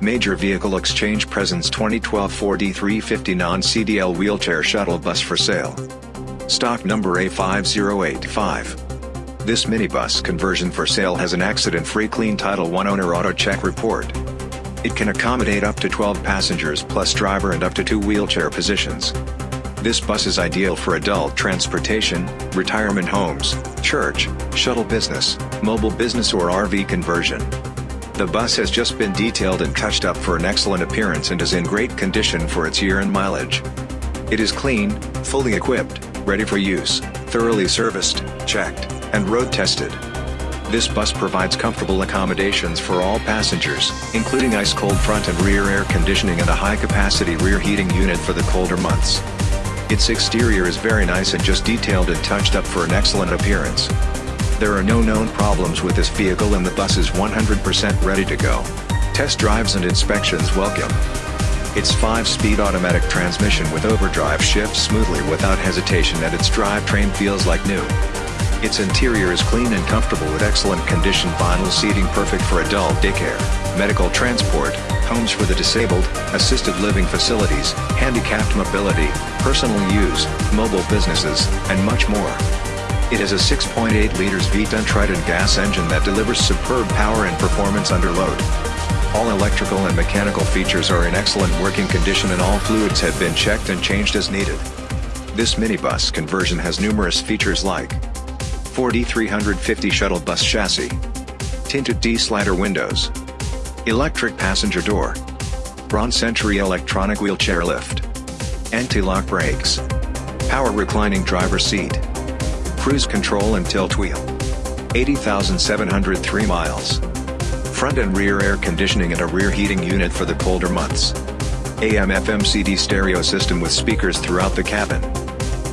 Major Vehicle Exchange presents 2012 Ford E350 non-CDL wheelchair shuttle bus for sale. Stock number A5085. This minibus conversion for sale has an accident-free clean Title I owner auto check report. It can accommodate up to 12 passengers plus driver and up to two wheelchair positions. This bus is ideal for adult transportation, retirement homes, church, shuttle business, mobile business or RV conversion. The bus has just been detailed and touched up for an excellent appearance and is in great condition for its year and mileage. It is clean, fully equipped, ready for use, thoroughly serviced, checked, and road tested. This bus provides comfortable accommodations for all passengers, including ice-cold front and rear air conditioning and a high-capacity rear heating unit for the colder months. Its exterior is very nice and just detailed and touched up for an excellent appearance. There are no known problems with this vehicle and the bus is 100% ready to go. Test drives and inspections welcome. Its 5-speed automatic transmission with overdrive shifts smoothly without hesitation and its drivetrain feels like new. Its interior is clean and comfortable with excellent condition vinyl seating perfect for adult daycare, medical transport, homes for the disabled, assisted living facilities, handicapped mobility, personal use, mobile businesses, and much more. It has a 6.8 liters V10 Triton gas engine that delivers superb power and performance under load. All electrical and mechanical features are in excellent working condition and all fluids have been checked and changed as needed. This minibus conversion has numerous features like Ford E350 shuttle bus chassis, tinted T-slider windows, electric passenger door, Braun Century electronic wheelchair lift, anti-lock brakes, power reclining driver seat, cruise control and tilt wheel. 80,703 miles. Front and rear air conditioning and a rear heating unit for the colder months. AM FM CD stereo system with speakers throughout the cabin.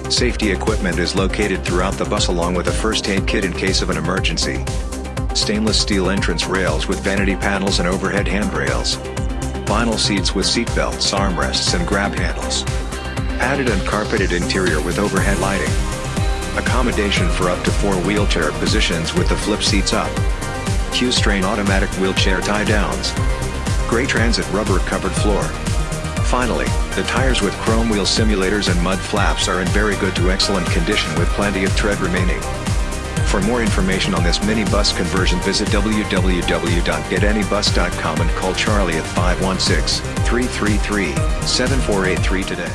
Safety equipment is located throughout the bus along with a first aid kit in case of an emergency. Stainless steel entrance rails with vanity panels and overhead handrails. Vinyl seats with seat belts, armrests and grab handles. Padded and carpeted interior with overhead lighting. Accommodation for up to four wheelchair positions with the flip seats up. Q'Straint automatic wheelchair tie downs. Gray Transit rubber covered floor. Finally, the tires with chrome wheel simulators and mud flaps are in very good to excellent condition with plenty of tread remaining. For more information on this minibus conversion visit www.getanybus.com and call Charlie at 516-333-7483 today.